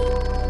you